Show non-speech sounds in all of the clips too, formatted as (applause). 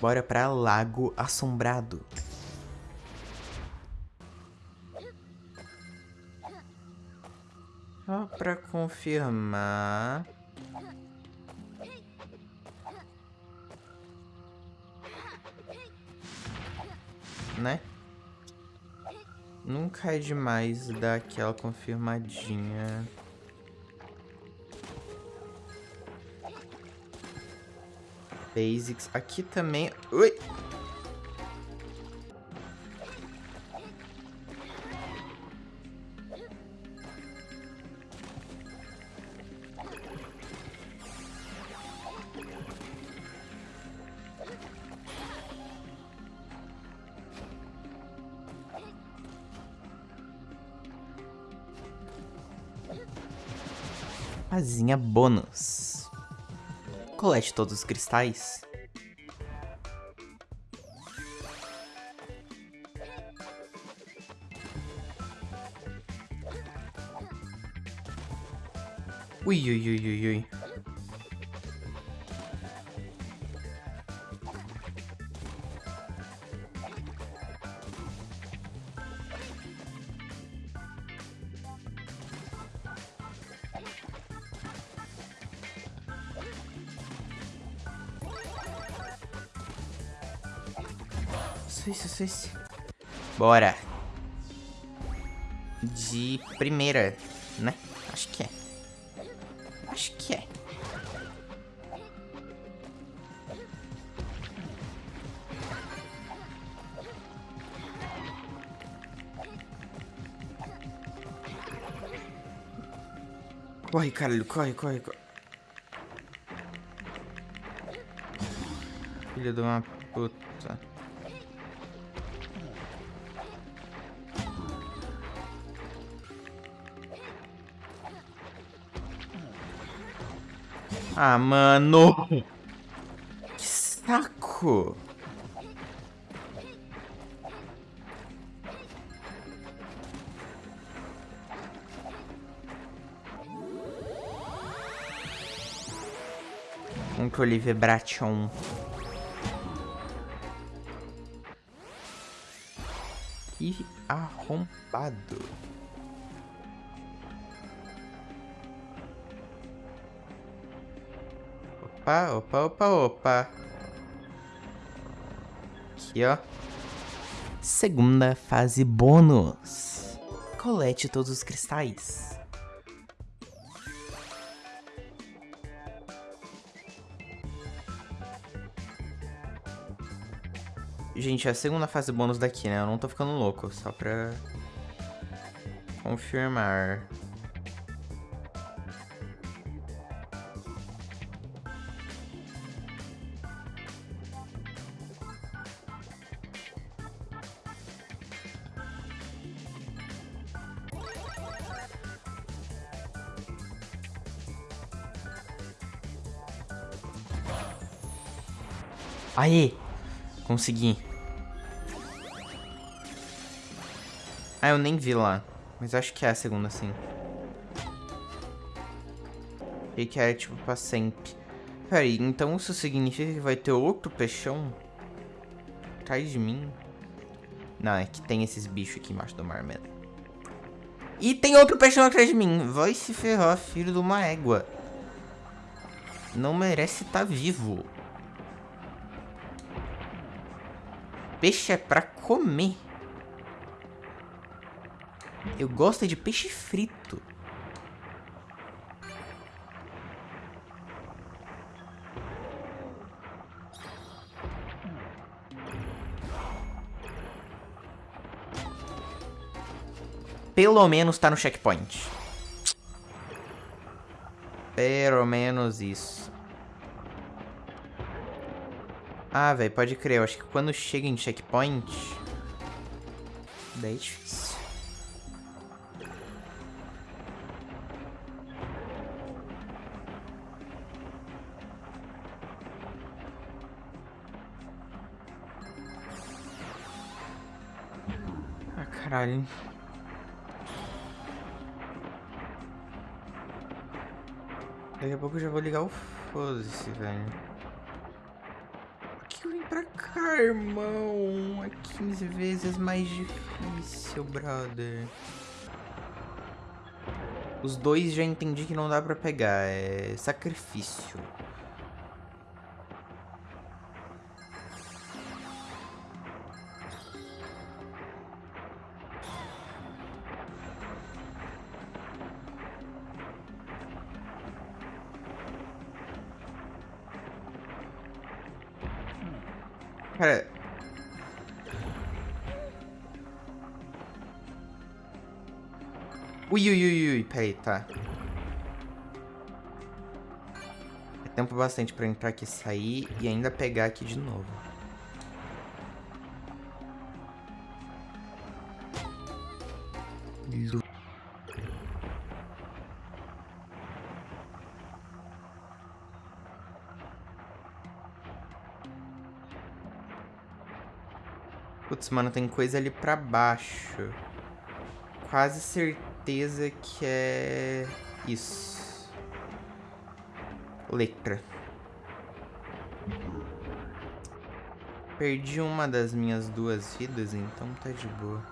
Bora pra Lago Assombrado. Só pra confirmar... Né? Nunca é demais dar aquela confirmadinha. Basics. Aqui também... Ui! Asinha bônus. Colete todos os cristais. Ui, ui, ui, ui, ui. Isso, isso. Bora. De primeira, né? Acho que é. Acho que é. Corre, caralho, corre, corre, corre. Filho de uma puta. Ah, mano. Que saco. Um que Oliver Bration. Que arrombado. Opa, opa, opa, opa. Aqui, ó. Segunda fase bônus. Colete todos os cristais. Gente, é a segunda fase bônus daqui, né? Eu não tô ficando louco, só pra confirmar. Aê! Consegui. Ah, eu nem vi lá. Mas acho que é a segunda, sim. E que é, tipo, pra sempre. Peraí, então isso significa que vai ter outro peixão? Atrás de mim? Não, é que tem esses bichos aqui embaixo do mar mesmo. E tem outro peixão atrás de mim. Vai se ferrar, filho de uma égua. Não merece estar tá vivo. Peixe é pra comer. Eu gosto de peixe frito. Pelo menos tá no checkpoint. Pelo menos isso. Ah, velho, pode crer. Eu acho que quando chega em checkpoint... Daí é difícil. Ah, caralho. Daqui a pouco eu já vou ligar o foda-se, velho. Irmão. É 15 vezes mais difícil, brother. Os dois já entendi que não dá pra pegar. É sacrifício. Tá. É tempo bastante pra entrar aqui, sair e ainda pegar aqui de novo. Putz, mano, tem coisa ali pra baixo. Quase certeza que é... Isso. Letra. Perdi uma das minhas duas vidas, então tá de boa.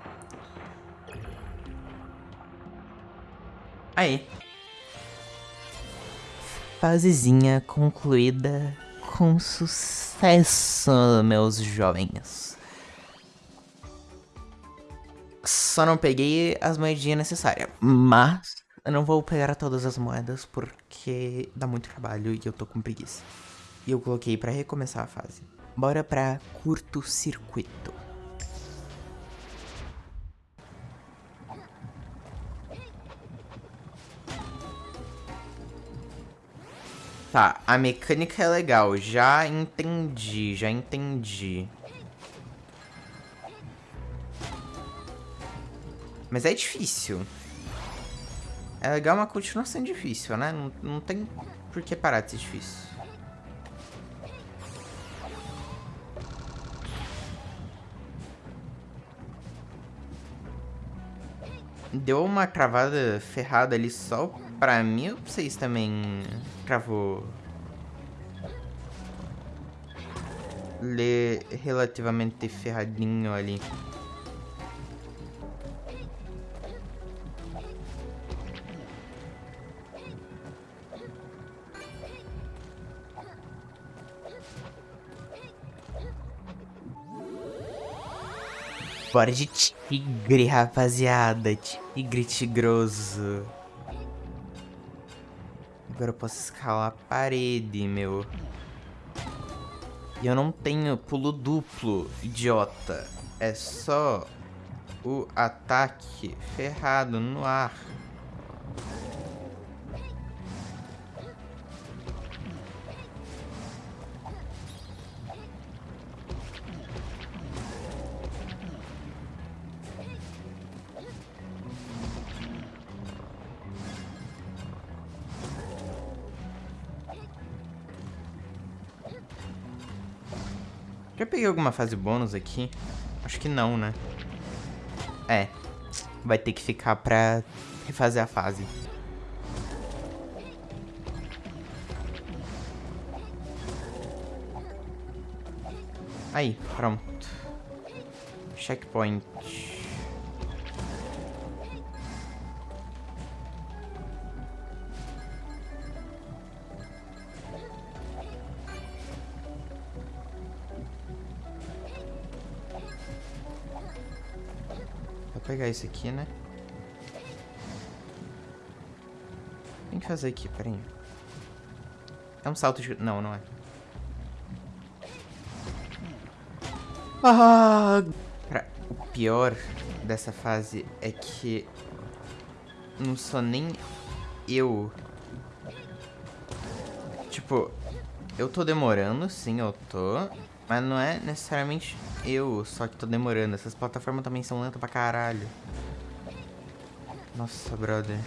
Aí. Fasezinha concluída com sucesso, meus jovens. Só não peguei as moedinhas necessárias. Mas eu não vou pegar todas as moedas porque dá muito trabalho e eu tô com preguiça. E eu coloquei pra recomeçar a fase. Bora pra curto-circuito. Tá, a mecânica é legal. Já entendi, já entendi. Mas é difícil. É legal, mas continua sendo difícil, né? Não, não tem por que parar de ser difícil. Deu uma travada ferrada ali só pra mim ou vocês também travou? Ler relativamente ferradinho ali. Bora de tigre, rapaziada. Tigre tigroso. Agora eu posso escalar a parede, meu. E eu não tenho pulo duplo, idiota. É só o ataque ferrado no ar. Peguei alguma fase bônus aqui? Acho que não, né? É. Vai ter que ficar pra refazer a fase. Aí, pronto. Checkpoint. Pegar isso aqui, né? Tem que fazer aqui, peraí. É um salto de... Não, não é. Ah! O pior dessa fase é que... Não sou nem eu. Tipo, eu tô demorando, sim, eu tô. Mas não é necessariamente eu só que tô demorando. Essas plataformas também são lentas pra caralho. Nossa, brother.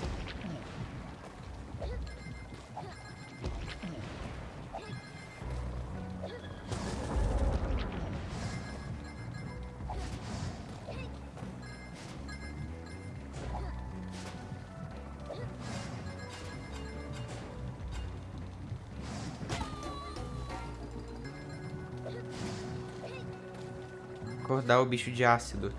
Acordar o bicho de ácido.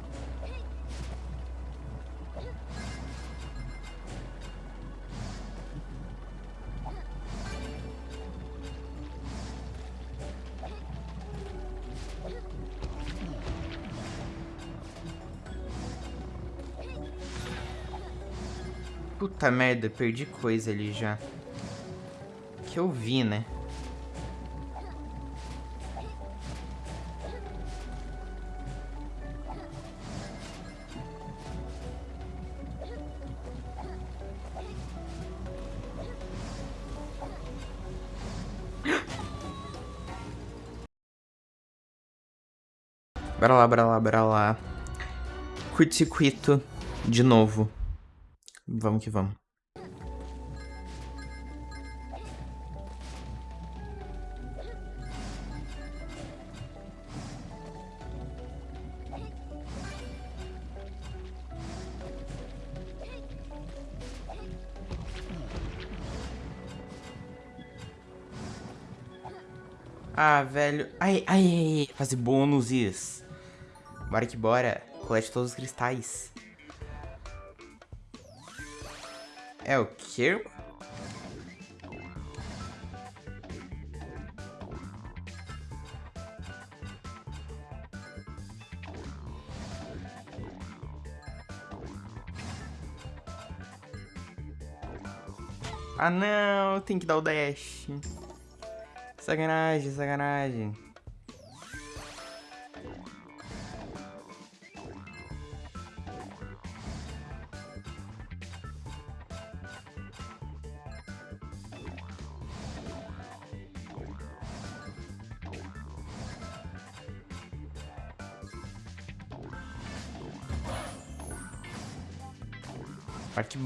Puta merda, perdi coisa ali já. Que eu vi, né? Bora lá, bora lá, bora lá. Curto-circuito de novo. Vamos que vamos. Ah, velho. Ai, ai, ai. Fazer isso. Bora que bora. Colete todos os cristais. É o quê? Ah não, tem que dar o dash. Sacanagem, sacanagem.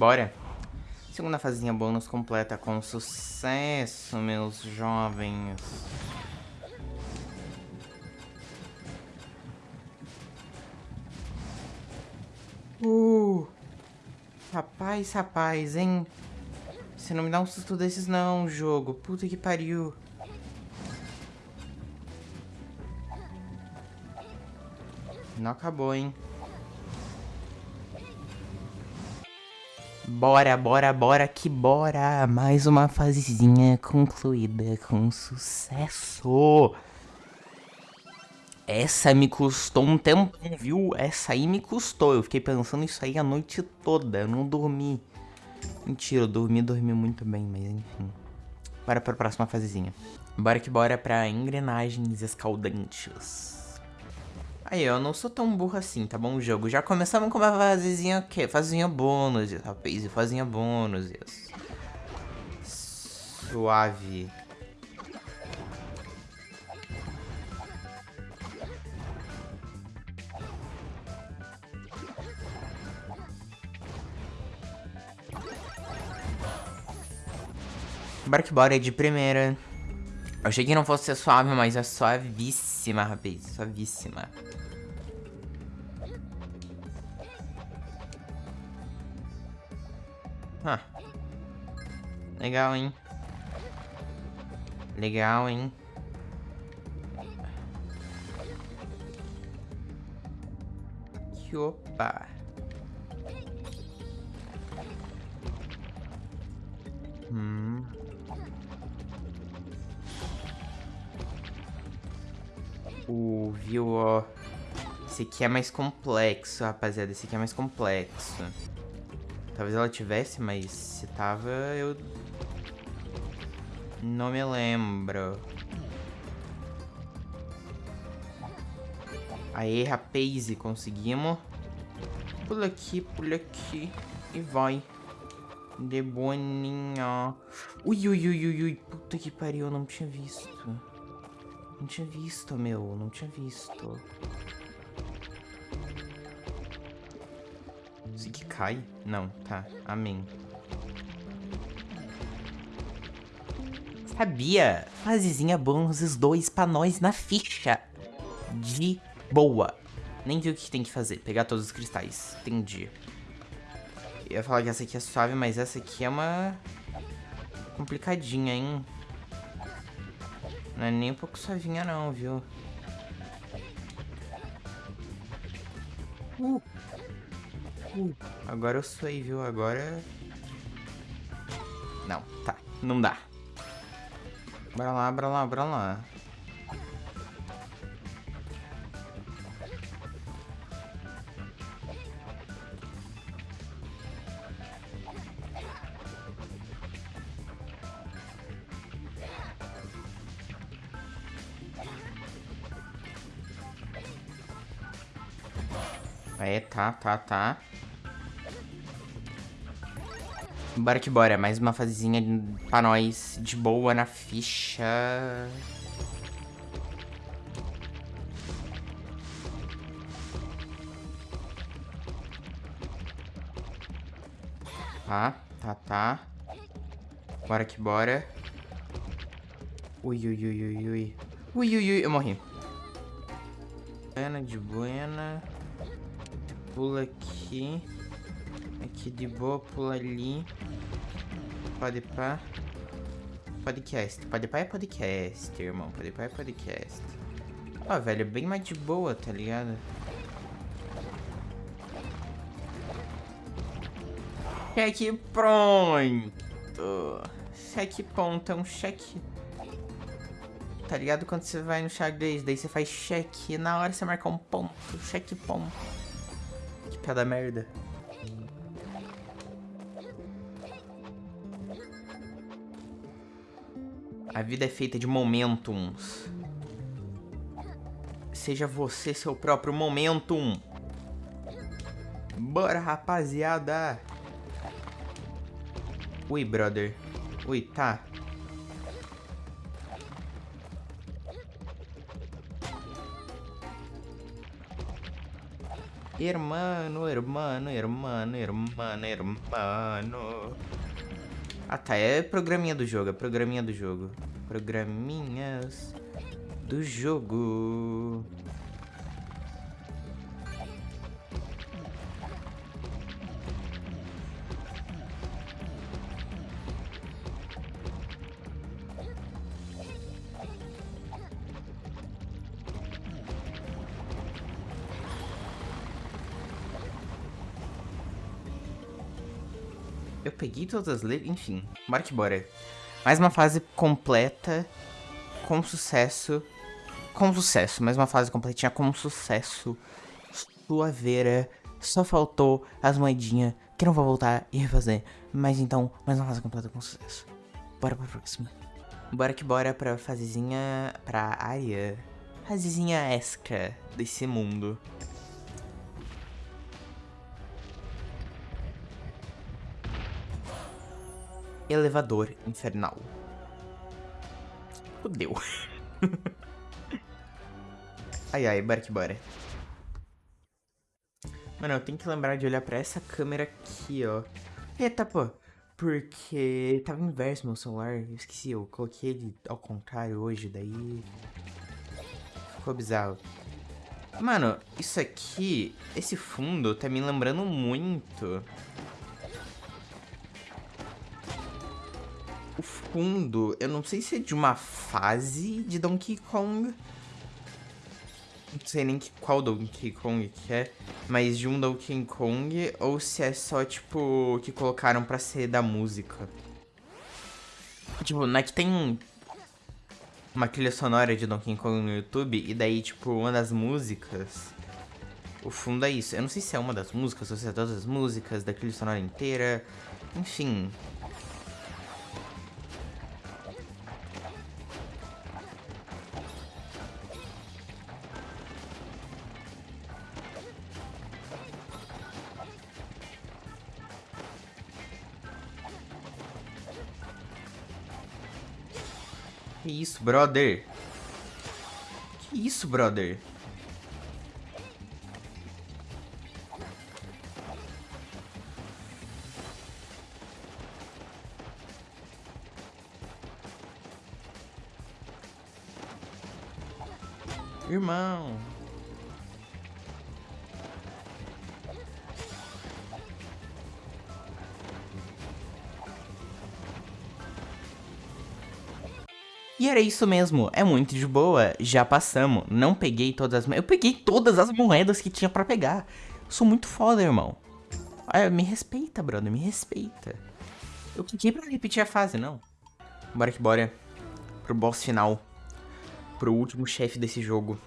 Bora. Segunda fazinha bônus completa com sucesso, meus jovens. Uh! Rapaz, rapaz, hein? Você não me dá um susto desses não, jogo. Puta que pariu. Não acabou, hein? Bora, bora, bora que bora! Mais uma fasezinha concluída com sucesso! Essa me custou um tempo, viu? Essa aí me custou. Eu fiquei pensando isso aí a noite toda. Eu não dormi. Mentira, eu dormi, dormi muito bem, mas enfim. Bora pra próxima fasezinha. Bora que bora pra engrenagens escaldantes. Aí, eu não sou tão burro assim, tá bom, jogo? Já começamos com uma fasezinha o quê? Fazinha bônus, rapaz, fazinha bônus, isso. Suave. Bora de primeira. Eu achei que não fosse suave, mas é suavíssima, rapaz. Suavíssima. Ah. Legal, hein? Legal, hein? Que opa. Hum. O viu, ó. Esse aqui é mais complexo, rapaziada. Esse aqui é mais complexo. Talvez ela tivesse, mas se tava, eu... Não me lembro. Aê, rapaz, conseguimos. Pula aqui, pula aqui. E vai. De boninha. Ui, ui, ui, ui, ui. Puta que pariu, eu não tinha visto. Não tinha visto, meu. Não tinha visto. Isso aqui cai? Não, tá. Amém. Sabia? Fasezinha bônus dois pra nós na ficha. De boa. Nem vi o que tem que fazer. Pegar todos os cristais. Entendi. Eu ia falar que essa aqui é suave, mas essa aqui é uma... Complicadinha, hein? Não é nem um pouco suavinha não, viu? Uh. Agora eu aí, viu? Agora... Não, tá. Não dá. Bora lá, bora lá, bora lá. É, tá, tá, tá. Bora que bora, mais uma fasezinha pra nós, de boa na ficha. Tá, tá, tá. Bora que bora. Ui, ui, ui, ui, ui. Ui, ui, ui, eu morri. Buena, de buena. Pula aqui. Aqui de boa, pula ali. Pode pá. Podcast. Pode pá é podcast, irmão. Pode pá é podcast. Ó, velho, bem mais de boa, tá ligado? Cheque pronto. Cheque pontão, cheque. Tá ligado quando você vai no xadrez, daí você faz cheque, na hora você marca um ponto, cheque ponto. Cada merda. A vida é feita de momentums. Seja você seu próprio momentum. Bora, rapaziada. Ui, brother. Ui, tá. Hermano, hermano, hermano, hermano, hermano. Ah tá, é programinha do jogo, é programinha do jogo. Programinhas do jogo. Eu peguei todas as letras, enfim. Bora que bora. Mais uma fase completa, com sucesso. Com sucesso, mais uma fase completinha com sucesso. Suaveira. Só faltou as moedinhas, que não vou voltar e refazer. Mas então, mais uma fase completa com sucesso. Bora pra próxima. Bora que bora pra fasezinha, pra área. Fasezinha extra desse mundo. Elevador infernal. Fudeu. (laughs) ai, ai, bora que bora. Mano, eu tenho que lembrar de olhar pra essa câmera aqui, ó. Eita, pô. Porque tava inverso meu celular. Eu esqueci, eu coloquei ele ao contrário hoje, daí... Ficou bizarro. Mano, isso aqui, esse fundo tá me lembrando muito o fundo, eu não sei se é de uma fase de Donkey Kong. Não sei nem que, qual Donkey Kong que é, mas de um Donkey Kong, ou se é só, tipo, que colocaram pra ser da música. Tipo, não é que tem uma trilha sonora de Donkey Kong no YouTube, e daí, tipo, uma das músicas, o fundo é isso. Eu não sei se é uma das músicas, ou se é todas as músicas, da trilha sonora inteira, enfim... Que isso, brother? Que isso, brother? Irmão. Era isso mesmo, é muito de boa, já passamos, não peguei todas as... Eu peguei todas as moedas que tinha pra pegar. Sou muito foda, irmão. Ah, me respeita, brother, me respeita. Eu cliquei pra repetir a fase, não. Bora que bora. Pro boss final. Pro último chefe desse jogo.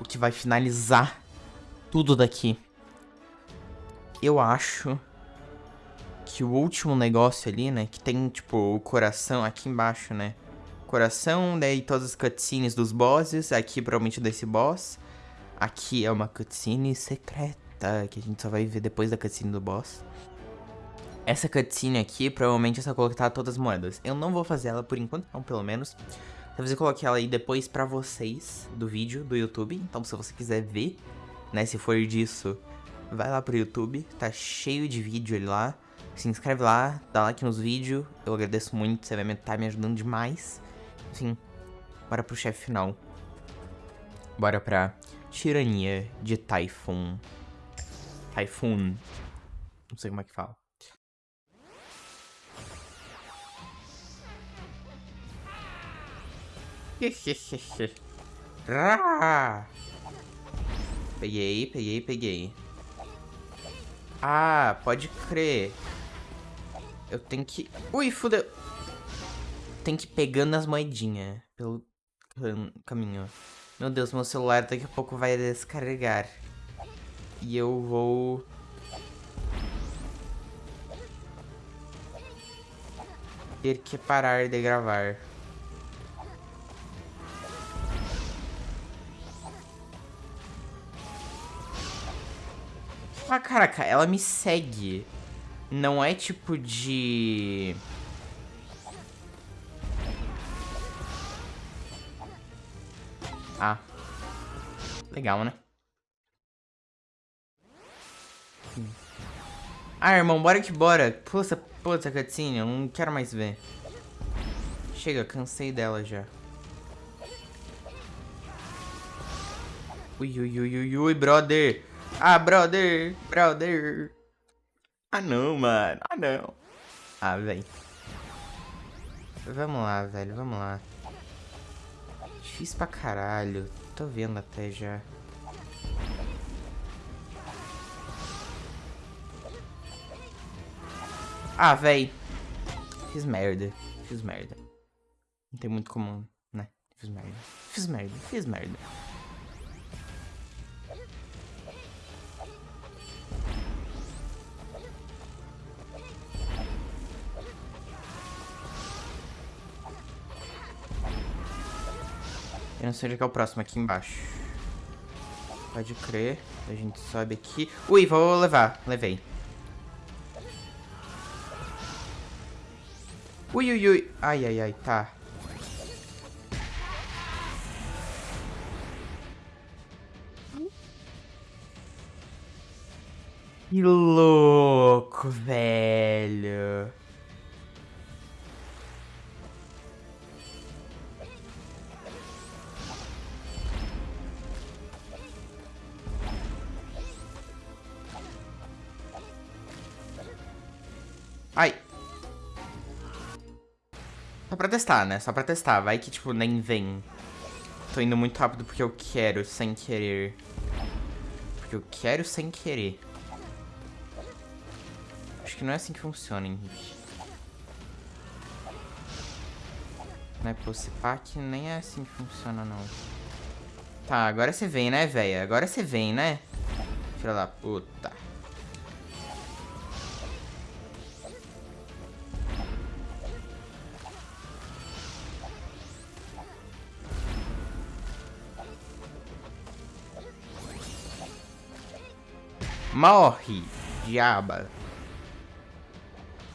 O que vai finalizar tudo daqui. Eu acho que o último negócio ali, né? Que tem, tipo, o coração aqui embaixo, né? Coração, daí todas as cutscenes dos bosses. Aqui, provavelmente, desse boss. Aqui é uma cutscene secreta, que a gente só vai ver depois da cutscene do boss. Essa cutscene aqui, provavelmente é só colocar todas as moedas. Eu não vou fazer ela por enquanto, não, pelo menos. Talvez eu coloque ela aí depois pra vocês, do vídeo, do YouTube. Então, se você quiser ver, né, se for disso, vai lá pro YouTube. Tá cheio de vídeo ali lá. Se inscreve lá, dá like nos vídeos. Eu agradeço muito, você vai estar tá me ajudando demais. Enfim, bora pro chefe final. Bora pra tirania de Typhoon. Typhoon. Não sei como é que fala. (laughs) peguei, peguei, peguei. Ah, pode crer. Eu tenho que... Ui, fudeu. Tem que ir pegando as moedinhas pelo caminho. Meu Deus, meu celular daqui a pouco vai descarregar. E eu vou... Ter que parar de gravar. Ah, caraca, ela me segue. Não é tipo de... Legal, né? Ah, irmão, bora que bora. Puxa, puta cutscene, eu não quero mais ver. Chega, cansei dela já. Ui, ui, ui, ui, ui, brother. Ah, brother, brother. Ah, não, mano. Ah, não. Ah, velho. Vamos lá, velho, vamos lá. Difícil pra caralho. Tô vendo até já. Ah, véi. Fiz merda. Fiz merda. Não tem muito como, né? Fiz merda. Fiz merda. Fiz merda. Eu não sei onde é, que é o próximo, aqui embaixo. Pode crer. A gente sobe aqui. Ui, vou levar. Levei. Ui, ui, ui. Ai, ai, ai, tá. Que louco, velho. Pra testar, né? Só pra testar. Vai que, tipo, nem vem. Tô indo muito rápido porque eu quero, sem querer. Porque eu quero sem querer. Acho que não é assim que funciona, Henrique. Não é pro pack, nem é assim que funciona, não. Tá, agora você vem, né, velho? Agora você vem, né? Filha da puta. Morre, diaba.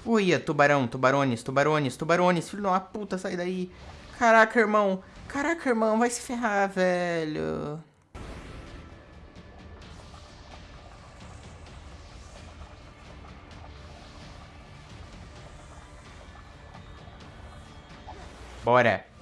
Uia, tubarão, tubarões, tubarões, tubarões. Filho de uma puta, sai daí. Caraca, irmão. Caraca, irmão, vai se ferrar, velho. Bora.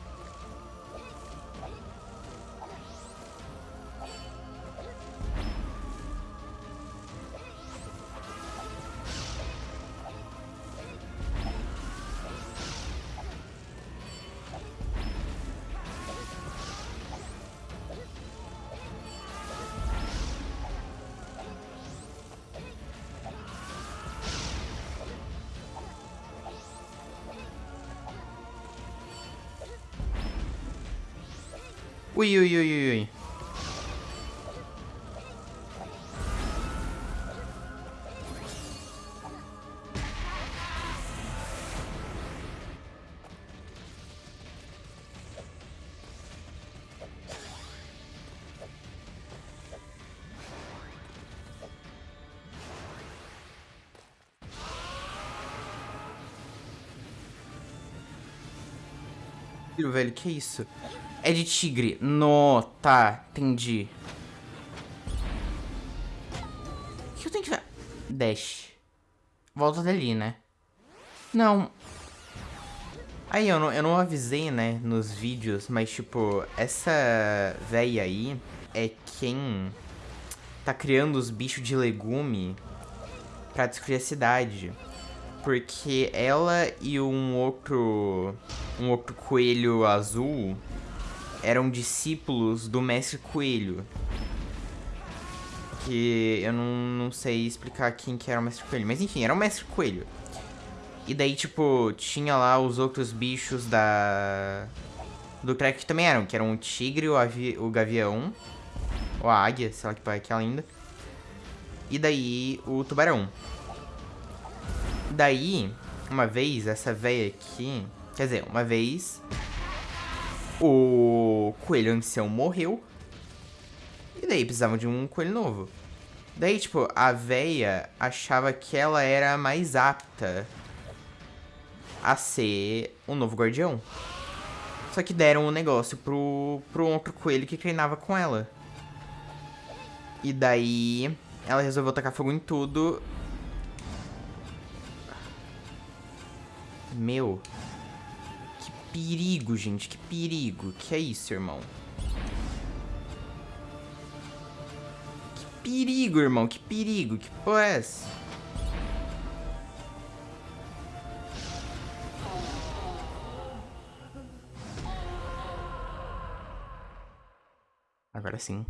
Ui, ui, ui, ui, ui. velho, que isso? É de tigre. No, tá, entendi. O que eu tenho que fazer? Dash. Volta dali, né? Não. Aí, eu não, eu não avisei, né, nos vídeos, mas, tipo, essa véia aí é quem tá criando os bichos de legume pra destruir a cidade porque ela e um outro um outro coelho azul eram discípulos do mestre coelho. Que eu não, não sei explicar quem que era o mestre coelho, mas enfim, era o mestre coelho. E daí, tipo, tinha lá os outros bichos da... Do crack que também eram, que eram o tigre, o, avi... o gavião, ou a águia, sei lá que pai é linda. E daí, o tubarão. Daí, uma vez, essa véia aqui... Quer dizer, uma vez... O coelho ancião morreu. E daí precisavam de um coelho novo. Daí, tipo, a véia achava que ela era mais apta a ser um novo guardião. Só que deram o um negócio pro, pro outro coelho que treinava com ela. E daí ela resolveu tacar fogo em tudo Meu. Perigo, gente. Que perigo. Que é isso, irmão? Que perigo, irmão. Que perigo. Que porra é essa? Agora sim.